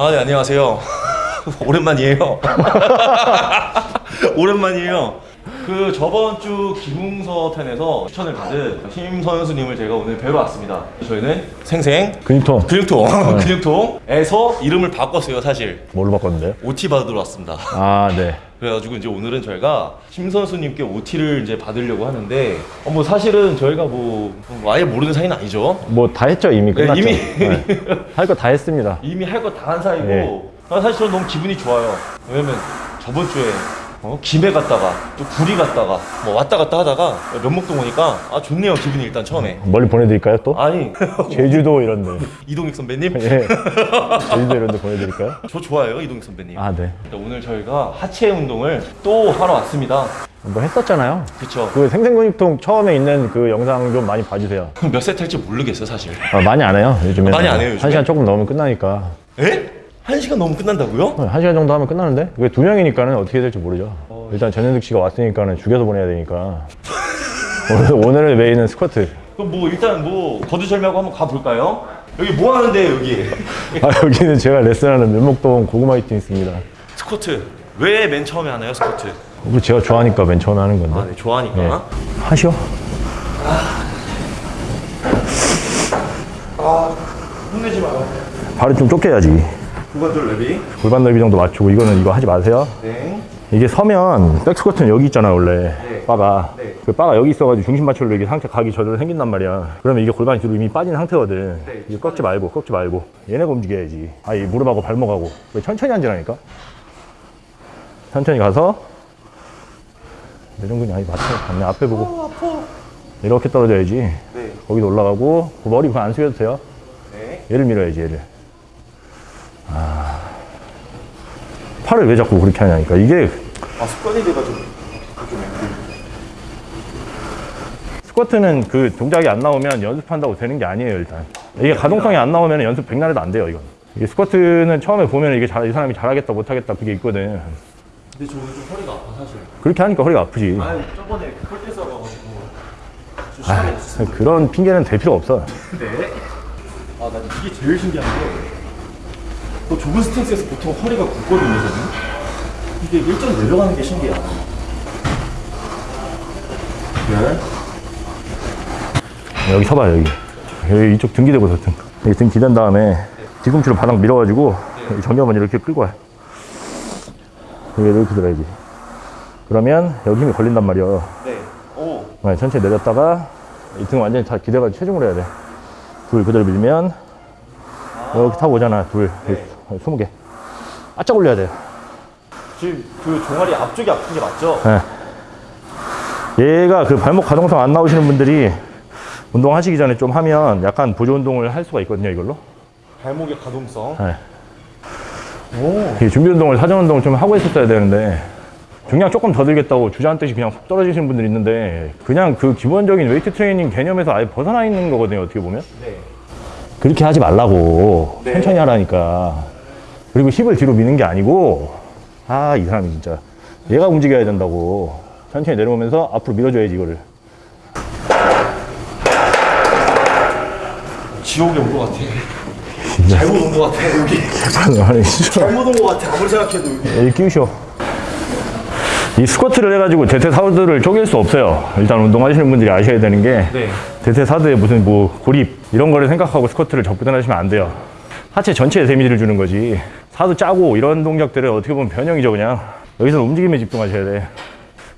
아, 네, 안녕하세요. 오랜만이에요. 오랜만이에요. 그 저번 주 김웅서 편에서 추천을 받은 힘 선수님을 제가 오늘 뵈러 왔습니다. 저희는 생생 근육통 근육통, 근육통에서 이름을 바꿨어요, 사실. 뭘로 바꿨는데요? OT 받으러 왔습니다. 아 네. 그래가지고 이제 오늘은 저희가 심 선수님께 OT를 이제 받으려고 하는데 어, 뭐 사실은 저희가 뭐 아예 모르는 사이는 아니죠. 뭐 다 했죠 이미 네, 끝났죠. 이미. 할 거 다 했습니다. 이미 할 거 다 한 사이고 네. 아, 사실 저는 너무 기분이 좋아요 왜냐면 저번 주에 어, 김해 갔다가 또 구리 갔다가 뭐 왔다 갔다 하다가 면목동 오니까 아 좋네요 기분이 일단 처음에 멀리 보내드릴까요 또? 아니 제주도 이런데. 이동익 선배님 예. 제주도 이런데 보내드릴까요? 저 좋아해요 이동익 선배님 아 네. 일단 오늘 저희가 하체 운동을 또 하러 왔습니다 뭐 했었잖아요. 그쵸 그 생생근육통 처음에 있는 그 영상 좀 많이 봐주세요. 몇 세트 할지 모르겠어요 사실 아, 많이 안 해요 요즘에. 많이 안 해요, 요즘에? 한 시간 조금 넘으면 끝나니까. 에? 한 시간 넘으면 끝난다고요? 네, 한 시간 정도 하면 끝나는데 그게 두 명이니까 는 어떻게 될지 모르죠. 일단 전현득 씨가 왔으니까 는 죽여서 보내야 되니까. 오늘, 오늘의 메인은 스쿼트. 그럼 뭐 일단 뭐 거두절미하고 한번 가볼까요? 여기 뭐 하는데요 여기? 아 여기는 제가 레슨하는 면목동 고구마 히팅 있습니다. 스쿼트 왜 맨 처음에 하나요 스쿼트? 이거 제가 좋아하니까 맨 처음에 하는 건데. 아 네 좋아하니까 네. 하시오. 혼내지 마요 발을 좀 쫓겨야지. 구관절 레비 골반 넓이 정도 맞추고 이거는 이거 하지 마세요. 네. 이게 서면 백스쿼트는 여기 있잖아 원래. 네. 바가. 네. 그 바가 여기 있어가지고 중심 맞추려 이게 상체 각이 저절로 생긴단 말이야. 그러면 이게 골반이 뒤로 이미 빠진 상태거든. 네. 이거 꺾지 말고 꺾지 말고. 얘네가 움직여야지. 아이 무릎하고 발목하고. 왜 천천히 앉으라니까? 천천히 가서. 내전근이 아니 맞춰. 맞네. 앞에 보고. 이렇게 떨어져야지. 네. 거기도 올라가고. 그 머리 그냥 안 숙여도 돼요? 네. 얘를 밀어야지 얘를 아. 팔을 왜 자꾸 그렇게 하냐니까. 이게 아 습관이 돼가지고 좀 스쿼트는 그 동작이 안 나오면 연습한다고 되는 게 아니에요 일단. 이게 가동성이 안 나오면 연습 백날 해도 안 돼요 이건. 이게 스쿼트는 처음에 보면 이게 잘, 이 사람이 잘하겠다 못하겠다 그게 있거든. 근데 저는 좀 허리가 아파 사실. 그렇게 하니까 허리가 아프지. 아 저번에 좀 심하게 다쳤어요. 그런 핑계는 댈 필요 없어. 네. 아난 이게 제일 신기한 게 또 좁은 스탠스에서 보통 허리가 굳거든요 저는 이게 일정 내려가는 게 신기해요 네. 여기 서봐요 여기 여기 이쪽 등 기대고 등 여기 등 기댄 다음에 뒤꿈치로 바닥 밀어가지고 이 정면만 이렇게 끌고 와 여기 이렇게 들어야지 그러면 여기 힘이 걸린단 말이야 네. 오. 네, 천천히 내렸다가 이 등 완전히 다 기대가지고 체중으로 해야 돼. 둘 그대로 밀면 이렇게 타고 오잖아. 둘, 네. 스무 개. 바짝 올려야 돼요. 지금 그 종아리 앞쪽이 아픈 게 맞죠? 네. 얘가 그 발목 가동성 안 나오시는 분들이 운동하시기 전에 좀 하면 약간 보조 운동을 할 수가 있거든요. 이걸로. 발목의 가동성. 네. 오. 이 준비 운동을 사전 운동을 좀 하고 있었어야 되는데 중량 조금 더 들겠다고 주저앉 듯이 그냥 훅 떨어지시는 분들이 있는데 그냥 그 기본적인 웨이트 트레이닝 개념에서 아예 벗어나 있는 거거든요. 어떻게 보면. 네. 그렇게 하지 말라고 네. 천천히 하라니까 그리고 힙을 뒤로 미는 게 아니고 아 이 사람이 진짜 얘가 움직여야 된다고 천천히 내려오면서 앞으로 밀어줘야지 이거를 지옥에 온 것 같아. 잘못 온 것 같아 여기. 아니 잘못 온 것 같아 아무리 생각해도 여기. 여기 끼우셔 이 스쿼트를 해가지고 대퇴 사두를 쪼갤 수 없어요 일단 운동하시는 분들이 아셔야 되는 게 네. 대퇴 사두에 무슨 뭐 고립 이런 거를 생각하고 스쿼트를 접근하시면 안 돼요 하체 전체에 데미지를 주는 거지. 사두 짜고 이런 동작들은 어떻게 보면 변형이죠 그냥. 여기서 움직임에 집중하셔야 돼.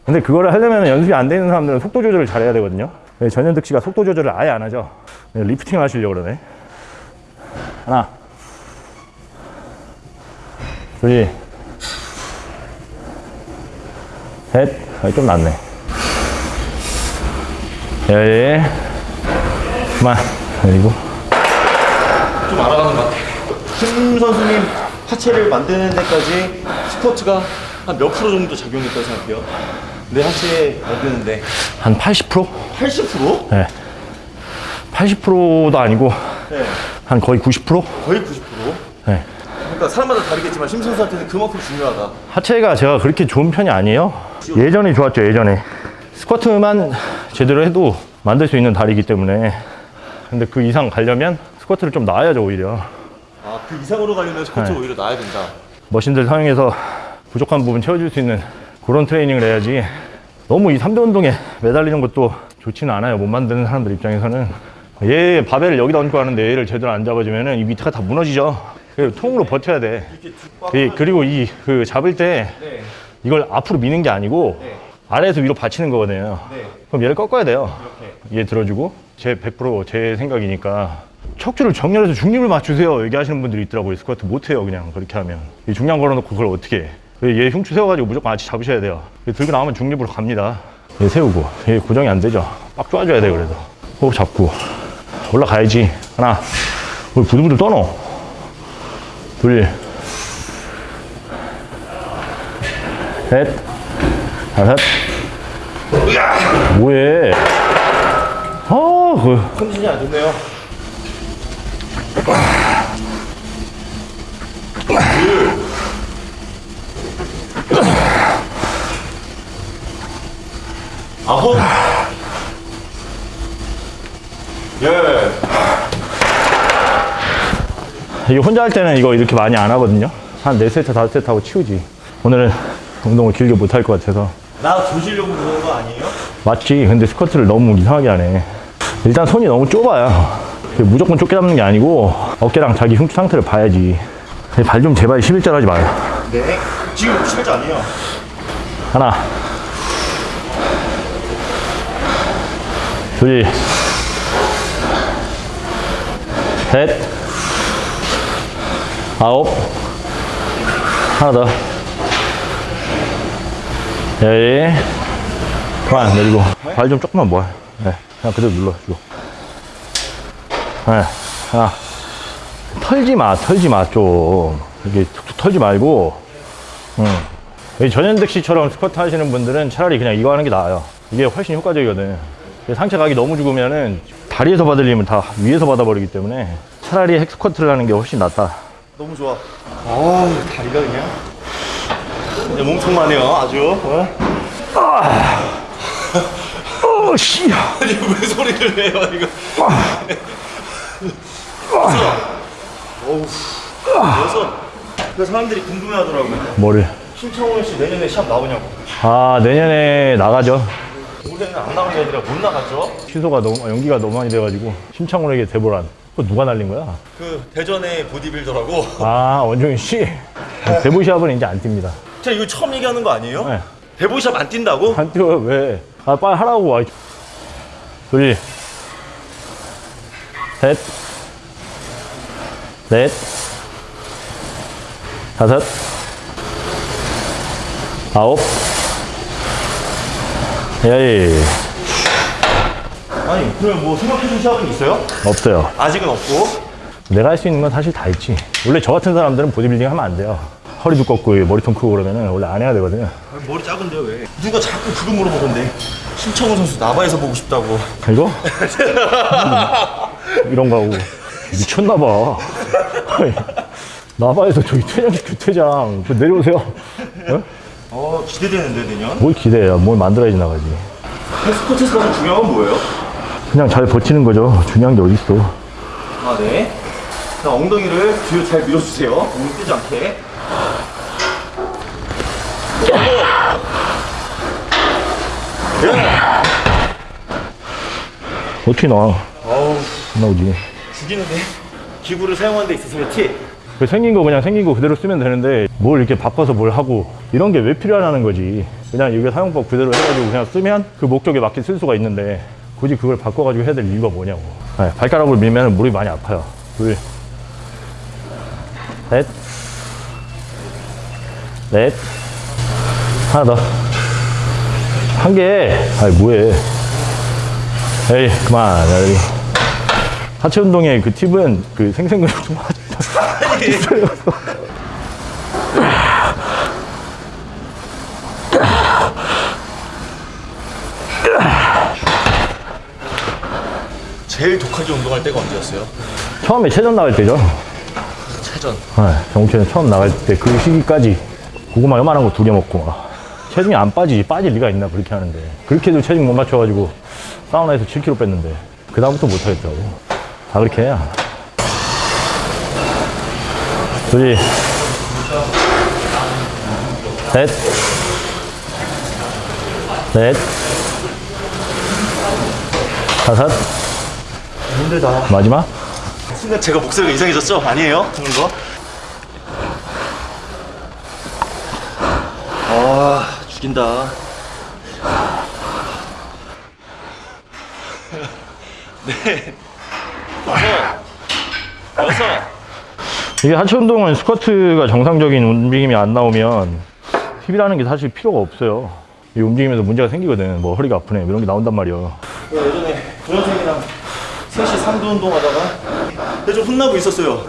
근데 그거를 하려면 연습이 안 되는 사람들은 속도 조절을 잘해야 되거든요. 네, 전현득 씨가 속도 조절을 아예 안 하죠. 네, 리프팅 하시려고 그러네. 하나. 둘. 셋, 아, 좀 낫네. 열, 그만. 그리고, 좀 알아가는 것 같아. 심 선수님 하체를 만드는 데까지 스쿼트가 한 몇 프로 정도 작용했다고 생각해요? 내 하체 만드는데 한 80%? 80%? 네. 80%도 아니고, 네. 한 거의 90%? 거의 90%? 네. 그러니까 사람마다 다르겠지만 심 선수한테는 그만큼 중요하다. 하체가 제가 그렇게 좋은 편이 아니에요. 예전에 좋았죠, 예전에. 스쿼트만 제대로 해도 만들 수 있는 다리이기 때문에. 근데 그 이상 가려면 스쿼트를 좀 나아야죠, 오히려. 아, 그 이상으로 가려면 스쿼트 네. 오히려 나야 된다. 머신들 사용해서 부족한 부분 채워줄 수 있는 그런 트레이닝을 해야지 너무 이 3대 운동에 매달리는 것도 좋지는 않아요 못 만드는 사람들 입장에서는 얘 바벨을 여기다 얹고 하는데 얘를 제대로 안 잡아주면은 이 밑에가 다 무너지죠 그래서 통으로 버텨야 돼 이- 그리고 이 그 잡을 때 네. 이걸 앞으로 미는 게 아니고 네. 아래에서 위로 받치는 거거든요 네. 그럼 얘를 꺾어야 돼요 이렇게. 얘 들어주고 제 100%제 생각이니까 척추를 정렬해서 중립을 맞추세요. 얘기하시는 분들이 있더라고요. 스쿼트 못해요 그냥. 그렇게 하면. 이 중량 걸어놓고 그걸 어떻게 해. 얘 흉추 세워가지고 무조건 같이 잡으셔야 돼요. 얘 들고 나오면 중립으로 갑니다. 얘 세우고. 얘 고정이 안 되죠. 빡 쪼아줘야 돼 그래도. 호흡 잡고. 올라가야지. 하나. 우리 부들부들 떠노 둘 셋, 다섯, 뭐해? 아, 그, 컨디션이 안 좋네요. 아홉. 예. 이게 혼자 할 때는 이거 이렇게 많이 안 하거든요. 한 4세트, 5세트 하고 치우지. 오늘은 운동을 길게 못 할 것 같아서. 나 조시려고 그러는 거 아니에요? 맞지. 근데 스쿼트를 너무 이상하게 하네. 일단 손이 너무 좁아요. 무조건 좁게 잡는 게 아니고 어깨랑 자기 흉추 상태를 봐야지. 발 좀 제발 11절 하지 마요. 네. 지금 실제 아니에요. 하나. 둘. 셋. 아홉. 하나 더. 열. 그만 내리고. 발 좀 조금만 모아. 네. 그냥 그대로 눌러주고. 네. 하나. 털지 마, 털지 마, 좀. 이렇게 툭툭 털지 말고. 응. 이 전현득 씨처럼 스쿼트 하시는 분들은 차라리 그냥 이거 하는 게 나아요. 이게 훨씬 효과적이거든. 상체 각이 너무 죽으면은 다리에서 받을 힘을 다 위에서 받아버리기 때문에 차라리 핵 스쿼트를 하는 게 훨씬 낫다. 너무 좋아. 아, 다리가 그냥. 이제 몸통만해요, 아주. 어? 어, 씨. 아니, 왜 소리를 내요, 이거. 어우. 그래서 그 사람들이 궁금해 하더라고요. 뭐를? 신청훈 씨 내년에 시합 나오냐고. 아, 내년에 나가죠. 올해는 안 나온 게 아니라 못 나갔죠. 취소가 너무, 연기가 너무 많이 돼가지고. 심창훈에게 대보란. 그거 누가 날린 거야? 그 대전의 보디빌더라고. 아, 원종인 씨. 대보 시합은 이제 안 뜁니다. 제가 이거 처음 얘기하는 거 아니에요? 네. 대보 시합 안 뛴다고? 안 뛰어요, 왜? 아, 빨리 하라고. 와. 둘. 셋. 넷. 다섯. 아홉. 열. 아니, 그러면 뭐 생각해둔 시합은 있어요? 없어요. 아직은 없고. 내가 할 수 있는 건 사실 다 있지. 원래 저 같은 사람들은 보디빌딩 하면 안 돼요. 허리 두껍고 머리통 크고 그러면은 원래 안 해야 되거든요. 아니, 머리 작은데요, 왜? 누가 자꾸 그거 물어보던데. 신청훈 선수 나바에서 보고 싶다고. 이거? 음, 이런 거 하고 미쳤나 봐. 나바에서 저기 퇴장 규퇴장 그 내려오세요. 어? 어, 기대되는데, 내년. 뭘 기대해요? 뭘 만들어야지 나가지. 스포츠에서 가장 중요한 건 뭐예요? 그냥 잘 버티는 거죠. 중요한 게 어딨어. 아, 네. 자, 엉덩이를 뒤로 잘 밀어주세요. 몸이 뜨지 않게. 어떻게 나와? 어우, 안 나오지. 죽이는데. 기구를 사용하는 데 있어서의 팁. 그 생긴 거 그냥 생긴 거 그대로 쓰면 되는데 뭘 이렇게 바꿔서 뭘 하고 이런 게 왜 필요하냐는 거지. 그냥 이게 사용법 그대로 해가지고 그냥 쓰면 그 목적에 맞게 쓸 수가 있는데 굳이 그걸 바꿔가지고 해야 될 이유가 뭐냐고. 네, 발가락으로 밀면 무릎이 많이 아파요. 둘, 셋, 넷, 하나 더. 한 개. 아이, 뭐해. 에이, 그만. 야, 여기. 하체 운동의 그 팁은 그 생생근육 좀. 제일 독하게 운동할 때가 언제였어요? 처음에 체전 나갈 때죠. 체전. 네, 정체는 처음 나갈 때 그 시기까지 고구마 요만한 거 두 개 먹고 막 체중이 안 빠지지 빠질 리가 있나 그렇게 하는데 그렇게도 체중 못 맞춰가지고 사우나에서 7kg 뺐는데 그 다음부터 못 하겠더라고 다 그렇게 해야 둘, 셋, 넷, 다섯, 힘들다. 마지막. 순간 제가 목소리가 이상해졌죠? 아니에요? 하는 거? 아, 죽인다. 네. 여섯. 여섯. 이게 하체 운동은 스쿼트가 정상적인 움직임이 안 나오면 힙이라는 게 사실 필요가 없어요. 이 움직임에서 문제가 생기거든. 뭐 허리가 아프네. 이런 게 나온단 말이야. 제가 예전에 도현생이랑 셋이 삼두 운동하다가 근데 좀 혼나고 있었어요.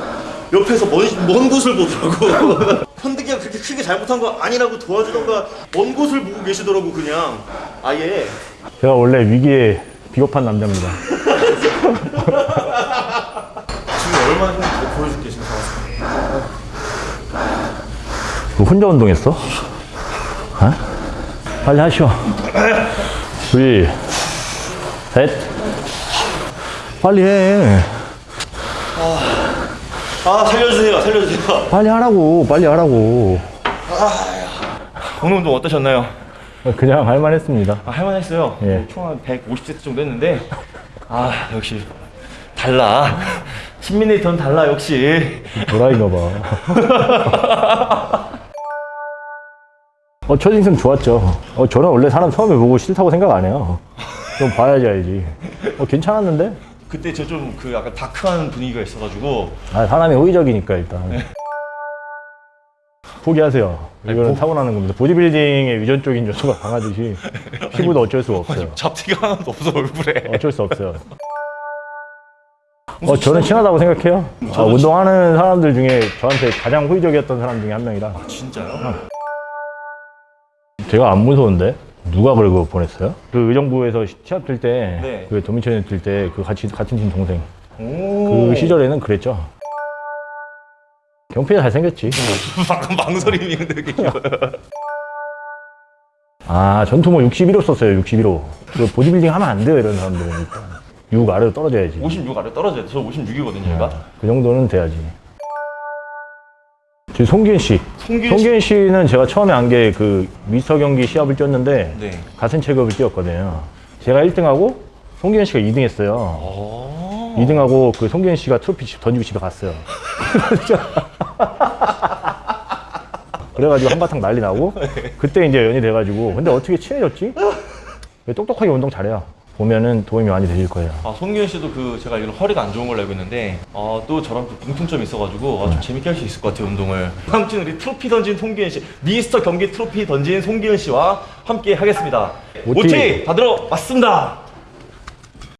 옆에서 먼, 먼 곳을 보더라고. 현득이가 그렇게 크게 잘못한 거 아니라고 도와주던가 먼 곳을 보고 계시더라고 그냥 아예 제가 원래 위기에 비겁한 남자입니다. 지금 얼마나 힘든지 보여줄게 지금 상황. 그 혼자 운동했어? 어? 빨리 하시오. 둘, 셋. 빨리 해. 아 살려주세요 살려주세요. 빨리 하라고. 빨리 하라고. 오늘 운동 어떠셨나요? 그냥 할만 했습니다. 아, 할만 했어요. 예. 총한 150세트 정도 했는데 아 역시 달라. 신민네이터는 달라 역시. 도라이가 봐. 어, 첫 인상 좋았죠. 어, 저는 원래 사람 처음에 보고 싫다고 생각 안 해요. 좀 봐야지 알지. 어, 괜찮았는데? 그때 저 좀 그 약간 다크한 분위기가 있어가지고 아, 사람이 호의적이니까 일단. 포기하세요. 이거는 보- 타고나는 겁니다. 보디빌딩의 유전적인 요소가 강하듯이 피부도 어쩔 수가 없어요. 잡티가 하나도 없어 얼굴에. 어쩔 수 없어요. 어, 저는 친하다고 생각해요. 아, 운동하는 사람들 중에 저한테 가장 호의적이었던 사람 중에 한 명이라. 진짜요? 제가 안 무서운데? 누가 그러고 보냈어요? 그 의정부에서 시- 시합 뛸 때, 네. 그 도미천에 뛸 때, 그 같이, 같은 팀 동생. 오. 그 시절에는 그랬죠. 경필이 잘생겼지. 방금 망설임이 근데 이렇게 아, 전투 뭐 61호 썼어요, 61호. 그 보디빌딩 하면 안 돼요, 이런 사람들은. 일단. 6 아래로 떨어져야지. 56 아래 떨어져야 돼. 저 56이거든요, 제가. 그 정도는 돼야지. 지금 송기현 씨. 송기현 씨. 송기현 씨 는 제가 처음에 안게그 미스터 경기 시합을 뛰었는데 네. 같은 체급을 뛰었거든요. 제가 1등하고 송기현 씨가 2등 했어요. 어. 2등하고 그 송기현 씨가 트로피 집 던지고 집에 갔어요. 그래가지고 한바탕 난리 나고 그때 이제 연이 돼가지고 근데 어떻게 친해졌지? 똑똑하게 운동 잘해요. 보면은 도움이 많이 되실 거예요. 아, 송기현 씨도 그 제가 알기로 허리가 안 좋은 걸로 알고 있는데 어, 또 저랑 또 공통점이 있어가지고 아, 좀 재밌게 할 수 있을 것 같아요 운동을. 다음 주는 우리 트로피 던진 송기현 씨, 미스터 경기 트로피 던진 송기현 씨와 함께 하겠습니다. OT. OT 다 들어왔습니다.